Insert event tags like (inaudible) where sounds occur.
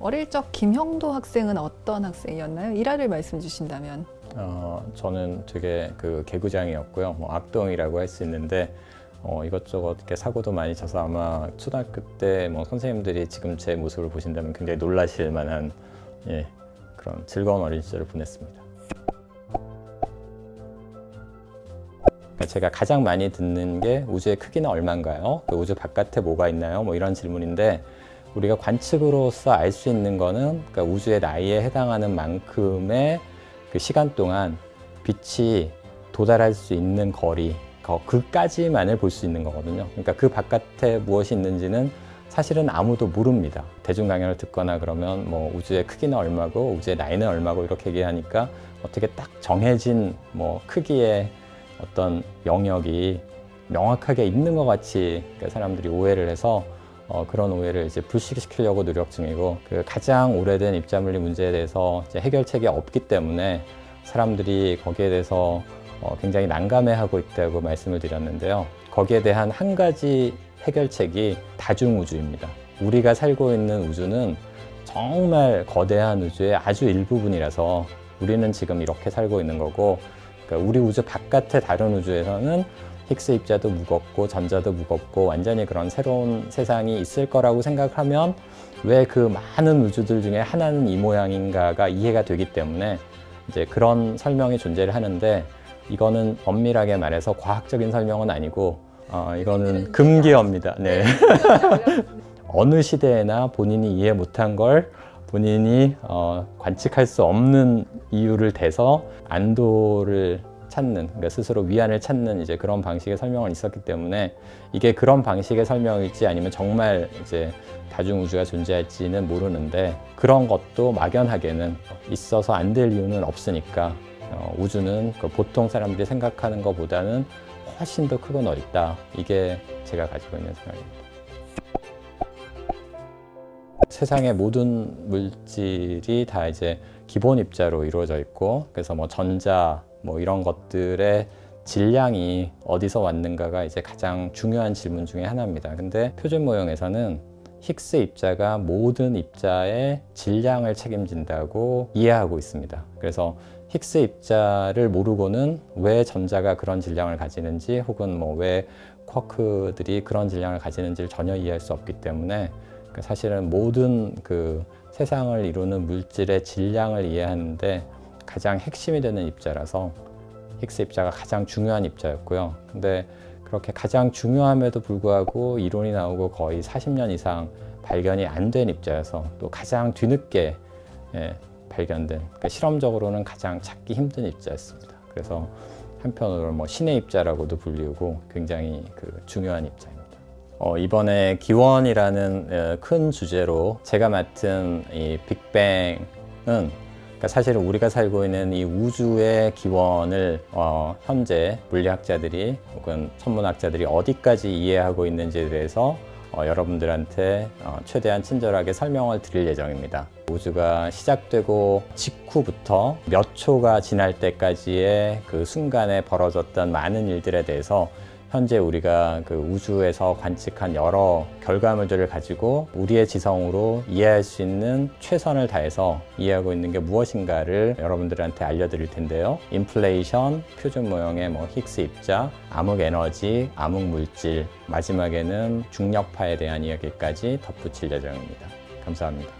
어릴 적 김형도 학생은 어떤 학생이었나요? 일화를 말씀 주신다면. 어, 저는 되게 그 개구장이었고요. 뭐 악동이라고 할 수 있는데 어, 이것저것 이렇게 사고도 많이 쳐서 아마 초등학교 때 뭐 선생님들이 지금 제 모습을 보신다면 굉장히 놀라실 만한 예, 그런 즐거운 어린 시절을 보냈습니다. 제가 가장 많이 듣는 게 우주의 크기는 얼마인가요? 그 우주 바깥에 뭐가 있나요? 뭐 이런 질문인데 우리가 관측으로서 알 수 있는 거는 그러니까 우주의 나이에 해당하는 만큼의 그 시간 동안 빛이 도달할 수 있는 거리 거- 그까지만을 볼 수 있는 거거든요. 그러니까 그 바깥에 무엇이 있는지는 사실은 아무도 모릅니다. 대중 강연을 듣거나 그러면 뭐 우주의 크기는 얼마고 우주의 나이는 얼마고 이렇게 얘기하니까 어떻게 딱 정해진 뭐 크기의 어떤 영역이 명확하게 있는 것 같이 그러니까 사람들이 오해를 해서 어, 그런 오해를 이제 불식시키려고 노력 중이고 그 가장 오래된 입자물리 문제에 대해서 해결책이 없기 때문에 사람들이 거기에 대해서 어, 굉장히 난감해하고 있다고 말씀을 드렸는데요. 거기에 대한 한 가지 해결책이 다중우주입니다. 우리가 살고 있는 우주는 정말 거대한 우주의 아주 일부분이라서 우리는 지금 이렇게 살고 있는 거고 그러니까 우리 우주 바깥의 다른 우주에서는 힉스 입자도 무겁고 전자도 무겁고 완전히 그런 새로운 세상이 있을 거라고 생각하면 왜 그 많은 우주들 중에 하나는 이 모양인가가 이해가 되기 때문에 이제 그런 설명이 존재를 하는데 이거는 엄밀하게 말해서 과학적인 설명은 아니고 어, 이거는 금기어입니다. 네. (laughs) 어느 시대에나 본인이 이해 못한 걸 본인이 어, 관측할 수 없는 이유를 대서 안도를 찾는 그러니까 스스로 위안을 찾는 이제 그런 방식의 설명은 있었기 때문에 이게 그런 방식의 설명일지 아니면 정말 이제 다중우주가 존재할지는 모르는데 그런 것도 막연하게는 있어서 안 될 이유는 없으니까 어, 우주는 그 보통 사람들이 생각하는 것보다는 훨씬 더 크고 넓다 이게 제가 가지고 있는 생각입니다. 세상의 모든 물질이 다 이제 기본 입자로 이루어져 있고 그래서 뭐 전자 뭐 이런 것들의 질량이 어디서 왔는가가 이제 가장 중요한 질문 중에 하나입니다. 근데 표준 모형에서는 힉스 입자가 모든 입자의 질량을 책임진다고 이해하고 있습니다. 그래서 힉스 입자를 모르고는 왜 전자가 그런 질량을 가지는지 혹은 뭐 왜 쿼크들이 그런 질량을 가지는지를 전혀 이해할 수 없기 때문에 그 사실은 모든 그 세상을 이루는 물질의 질량을 이해하는데 가장 핵심이 되는 입자라서 힉스 입자가 가장 중요한 입자였고요. 근데 그렇게 가장 중요함에도 불구하고 이론이 나오고 거의 40년 이상 발견이 안 된 입자여서 또 가장 뒤늦게 예, 발견된 그러니까 실험적으로는 가장 찾기 힘든 입자였습니다. 그래서 한편으로 뭐 신의 입자라고도 불리우고 굉장히 그 중요한 입자입니다. 어, 이번에 기원이라는 어, 큰 주제로 제가 맡은 이 빅뱅은 그러니까 사실은 우리가 살고 있는 이 우주의 기원을 어, 현재 물리학자들이 혹은 천문학자들이 어디까지 이해하고 있는지에 대해서 어, 여러분들한테 어, 최대한 친절하게 설명을 드릴 예정입니다. 우주가 시작되고 직후부터 몇 초가 지날 때까지의 그 순간에 벌어졌던 많은 일들에 대해서 현재 우리가 그 우주에서 관측한 여러 결과물들을 가지고 우리의 지성으로 이해할 수 있는 최선을 다해서 이해하고 있는 게 무엇인가를 여러분들한테 알려드릴 텐데요. 인플레이션, 표준 모형의 뭐 힉스 입자, 암흑 에너지, 암흑 물질, 마지막에는 중력파에 대한 이야기까지 덧붙일 예정입니다. 감사합니다.